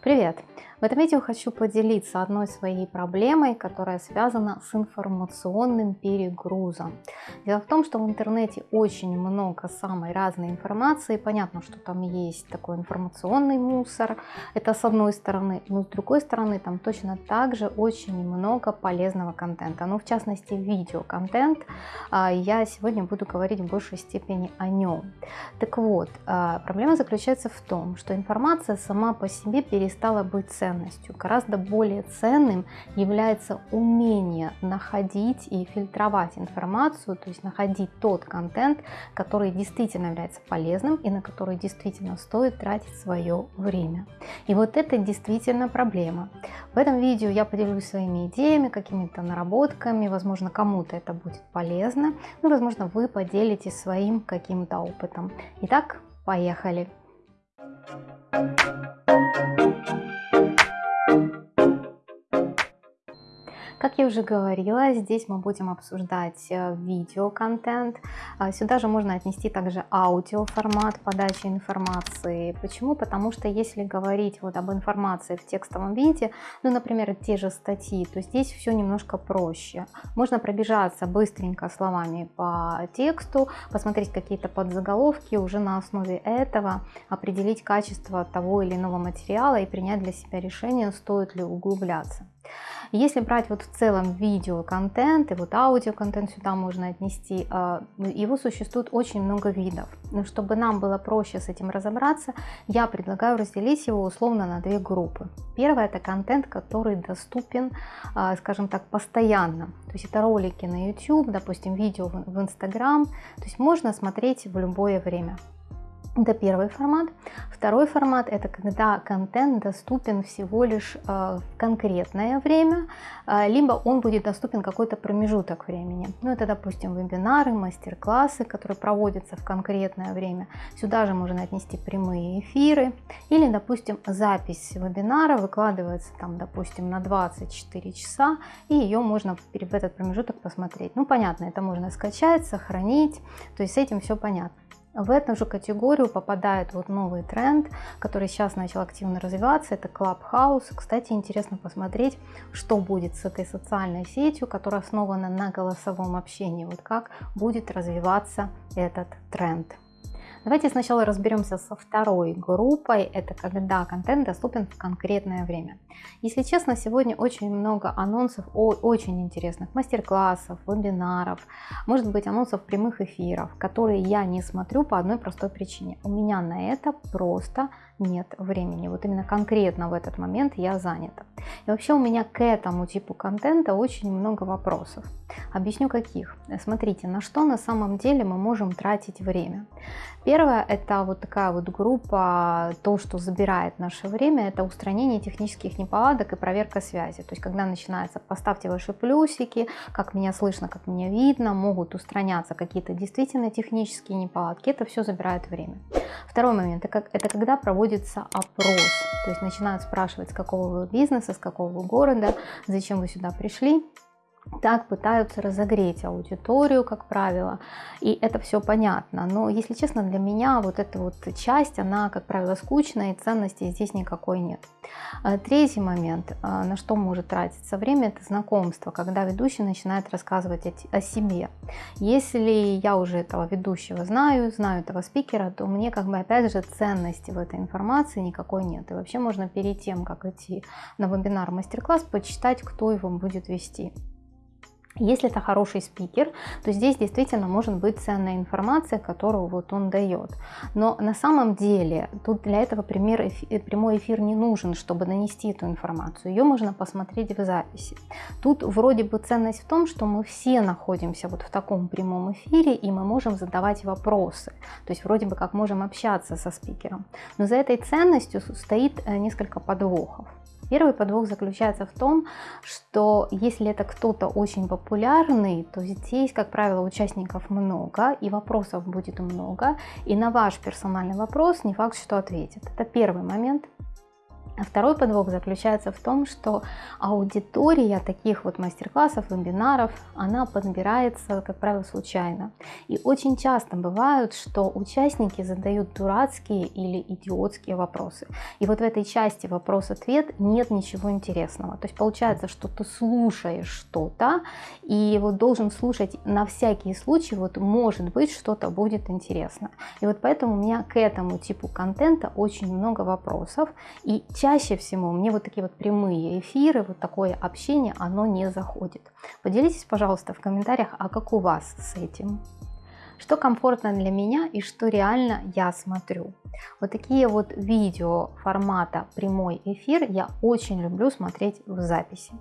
Привет! В этом видео хочу поделиться одной своей проблемой, которая связана с информационным перегрузом. Дело в том, что в интернете очень много самой разной информации. Понятно, что там есть такой информационный мусор, это с одной стороны, но с другой стороны там точно так же очень много полезного контента. Ну, в частности, видеоконтент. А, я сегодня буду говорить в большей степени о нем. Так вот, а, проблема заключается в том, что информация сама по себе перестала быть ценной ценностью. Гораздо более ценным является умение находить и фильтровать информацию, то есть находить тот контент, который действительно является полезным и на который действительно стоит тратить свое время. И вот это действительно проблема. В этом видео я поделюсь своими идеями, какими-то наработками, возможно кому-то это будет полезно, ну возможно вы поделитесь своим каким-то опытом. Итак, поехали! Thank you. Как я уже говорила, здесь мы будем обсуждать э, видеоконтент. А, сюда же можно отнести также аудиоформат подачи информации. Почему? Потому что если говорить вот об информации в текстовом виде, ну, например, те же статьи, то здесь все немножко проще. Можно пробежаться быстренько словами по тексту, посмотреть какие-то подзаголовки, уже на основе этого определить качество того или иного материала и принять для себя решение, стоит ли углубляться. Если брать вот в целом видеоконтент и вот аудиоконтент сюда можно отнести, а, его существует очень много видов. Но чтобы нам было проще с этим разобраться, я предлагаю разделить его условно на две группы. Первое это контент, который доступен, а, скажем так, постоянно. То есть это ролики на YouTube, допустим, видео в Instagram. То есть можно смотреть в любое время. Это первый формат. Второй формат – это когда контент доступен всего лишь э, в конкретное время, э, либо он будет доступен какой-то промежуток времени. Ну, это, допустим, вебинары, мастер-классы, которые проводятся в конкретное время. Сюда же можно отнести прямые эфиры. Или, допустим, запись вебинара выкладывается, там, допустим, на 24 часа, и ее можно в этот промежуток посмотреть. Ну, понятно, это можно скачать, сохранить, то есть с этим все понятно. В эту же категорию попадает вот новый тренд, который сейчас начал активно развиваться, это Clubhouse. Кстати, интересно посмотреть, что будет с этой социальной сетью, которая основана на голосовом общении, вот как будет развиваться этот тренд. Давайте сначала разберемся со второй группой. Это когда контент доступен в конкретное время. Если честно, сегодня очень много анонсов о очень интересных мастер-классов, вебинаров, может быть анонсов прямых эфиров, которые я не смотрю по одной простой причине. У меня на это просто нет времени. Вот именно конкретно в этот момент я занята. И вообще у меня к этому типу контента очень много вопросов. Объясню каких. Смотрите, на что на самом деле мы можем тратить время. Первое это вот такая вот группа, то, что забирает наше время, это устранение технических неполадок и проверка связи. То есть когда начинается поставьте ваши плюсики, как меня слышно, как меня видно, могут устраняться какие-то действительно технические неполадки, это все забирает время. Второй момент это когда проводится опрос, то есть начинают спрашивать, с какого вы бизнеса, с какого вы города, зачем вы сюда пришли, так пытаются разогреть аудиторию, как правило, и это все понятно. Но, если честно, для меня вот эта вот часть, она, как правило, скучная, и ценности здесь никакой нет. А, третий момент, а, на что может тратиться время, это знакомство, когда ведущий начинает рассказывать о себе. Если я уже этого ведущего знаю, знаю этого спикера, то мне как бы опять же ценности в этой информации никакой нет. И вообще можно перед тем, как идти на вебинар, мастер-класс, почитать, кто его будет вести. Если это хороший спикер, то здесь действительно может быть ценная информация, которую вот он дает. Но на самом деле тут для этого пример, эфир, прямой эфир не нужен, чтобы нанести эту информацию. Ее можно посмотреть в записи. Тут вроде бы ценность в том, что мы все находимся вот в таком прямом эфире и мы можем задавать вопросы. То есть вроде бы как можем общаться со спикером. Но за этой ценностью стоит э, несколько подвохов. Первый подвох заключается в том, что если это кто-то очень популярный, то здесь, как правило, участников много, и вопросов будет много, и на ваш персональный вопрос не факт, что ответит. Это первый момент. Второй подвох заключается в том, что аудитория таких вот мастер-классов, вебинаров, она подбирается, как правило, случайно. И очень часто бывает, что участники задают дурацкие или идиотские вопросы. И вот в этой части вопрос-ответ нет ничего интересного. То есть получается, что ты слушаешь что-то, и вот должен слушать на всякий случай, вот может быть что-то будет интересно. И вот поэтому у меня к этому типу контента очень много вопросов. И чаще всего мне вот такие вот прямые эфиры, вот такое общение, оно не заходит. Поделитесь, пожалуйста, в комментариях, а как у вас с этим? Что комфортно для меня и что реально я смотрю. Вот такие вот видео формата прямой эфир я очень люблю смотреть в записи.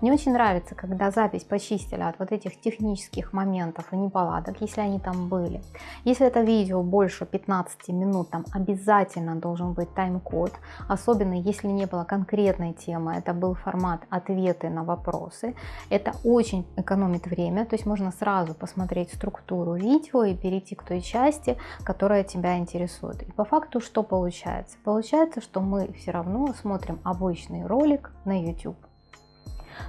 Мне очень нравится, когда запись почистили от вот этих технических моментов и неполадок, если они там были. Если это видео больше 15 минут, там обязательно должен быть тайм-код, особенно если не было конкретной темы, это был формат ответы на вопросы. Это очень экономит время, то есть можно сразу посмотреть структуру видео и перейти к той части, которая тебя интересует. И по факту что получается? Получается, что мы все равно смотрим обычный ролик на YouTube.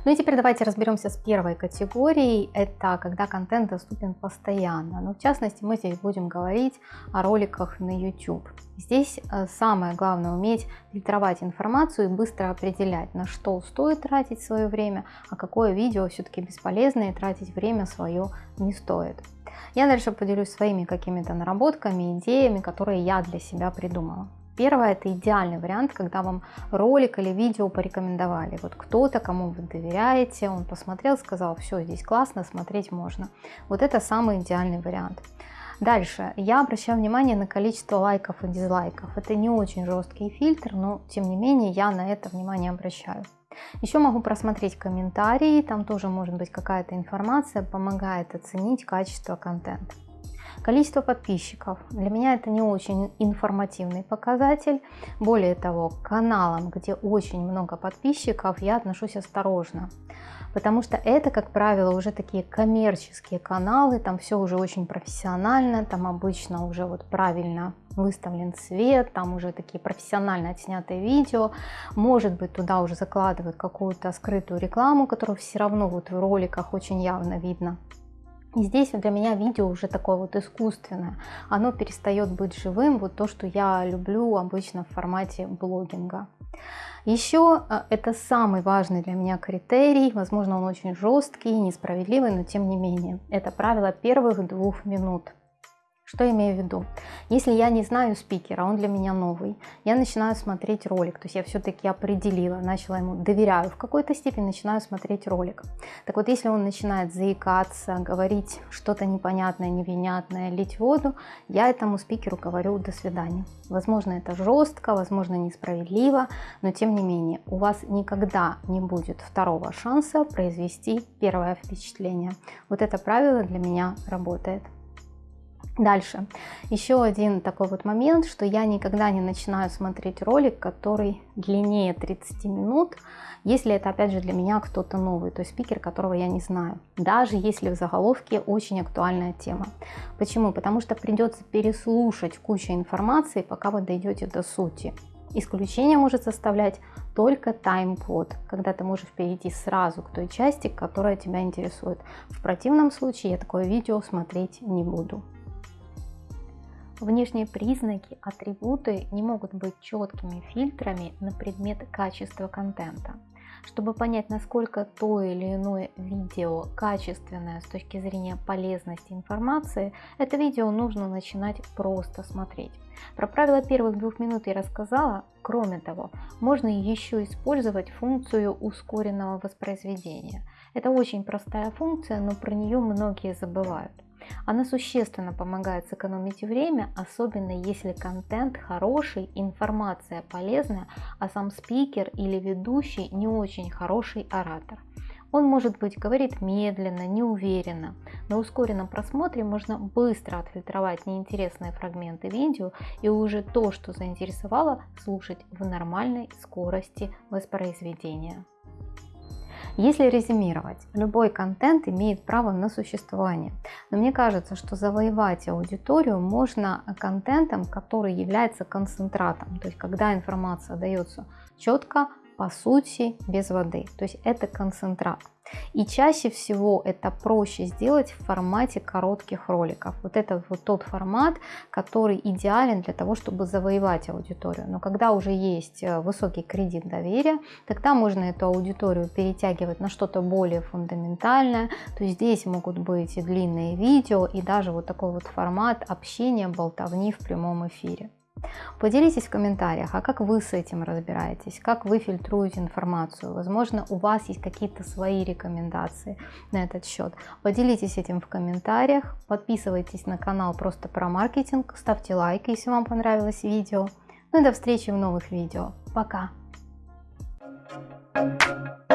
Ну и теперь давайте разберемся с первой категорией. Это когда контент доступен постоянно. Но ну, в частности мы здесь будем говорить о роликах на YouTube. Здесь э, самое главное уметь фильтровать информацию и быстро определять, на что стоит тратить свое время, а какое видео все-таки бесполезно и тратить время свое не стоит. Я дальше поделюсь своими какими-то наработками, идеями, которые я для себя придумала. Первое – это идеальный вариант, когда вам ролик или видео порекомендовали. Вот кто-то, кому вы доверяете, он посмотрел, сказал, все, здесь классно, смотреть можно. Вот это самый идеальный вариант. Дальше, я обращаю внимание на количество лайков и дизлайков. Это не очень жесткий фильтр, но тем не менее я на это внимание обращаю. Еще могу просмотреть комментарии, там тоже может быть какая-то информация, помогает оценить качество контента. Количество подписчиков. Для меня это не очень информативный показатель. Более того, к каналам, где очень много подписчиков, я отношусь осторожно. Потому что это, как правило, уже такие коммерческие каналы, там все уже очень профессионально, там обычно уже вот правильно выставлен цвет, там уже такие профессионально отснятые видео. Может быть, туда уже закладывают какую-то скрытую рекламу, которую все равно вот в роликах очень явно видно. И здесь для меня видео уже такое вот искусственное. Оно перестает быть живым, вот то, что я люблю обычно в формате блогинга. Еще э, это самый важный для меня критерий, возможно он очень жесткий, несправедливый, но тем не менее. Это правило первых двух минут. Что имею в виду? Если я не знаю спикера, он для меня новый, я начинаю смотреть ролик, то есть я все-таки определила, начала ему, доверяю в какой-то степени, начинаю смотреть ролик. Так вот, если он начинает заикаться, говорить что-то непонятное, невнятное, лить воду, я этому спикеру говорю до свидания. Возможно, это жестко, возможно, несправедливо, но тем не менее, у вас никогда не будет второго шанса произвести первое впечатление. Вот это правило для меня работает. Дальше. Еще один такой вот момент, что я никогда не начинаю смотреть ролик, который длиннее 30 минут, если это опять же для меня кто-то новый, то есть спикер, которого я не знаю. Даже если в заголовке очень актуальная тема. Почему? Потому что придется переслушать кучу информации, пока вы дойдете до сути. Исключение может составлять только тайм-код, когда ты можешь перейти сразу к той части, которая тебя интересует. В противном случае я такое видео смотреть не буду. Внешние признаки, атрибуты не могут быть четкими фильтрами на предмет качества контента. Чтобы понять, насколько то или иное видео качественное с точки зрения полезности информации, это видео нужно начинать просто смотреть. Про правила первых двух минут я рассказала. Кроме того, можно еще использовать функцию ускоренного воспроизведения. Это очень простая функция, но про нее многие забывают. Она существенно помогает сэкономить время, особенно если контент хороший, информация полезная, а сам спикер или ведущий не очень хороший оратор. Он, может быть, говорит медленно, неуверенно. На ускоренном просмотре можно быстро отфильтровать неинтересные фрагменты видео и уже то, что заинтересовало, слушать в нормальной скорости воспроизведения. Если резюмировать, любой контент имеет право на существование. Но мне кажется, что завоевать аудиторию можно контентом, который является концентратом. То есть когда информация дается четко, по сути, без воды. То есть это концентрат. И чаще всего это проще сделать в формате коротких роликов. Вот это вот тот формат, который идеален для того, чтобы завоевать аудиторию. Но когда уже есть э, высокий кредит доверия, тогда можно эту аудиторию перетягивать на что-то более фундаментальное. То есть здесь могут быть и длинные видео, и даже вот такой вот формат общения, болтовни в прямом эфире. Поделитесь в комментариях, а как вы с этим разбираетесь, как вы фильтруете информацию, возможно, у вас есть какие-то свои рекомендации на этот счет. Поделитесь этим в комментариях, подписывайтесь на канал просто про маркетинг, ставьте лайк, если вам понравилось видео. Ну и до встречи в новых видео. Пока! Thank you.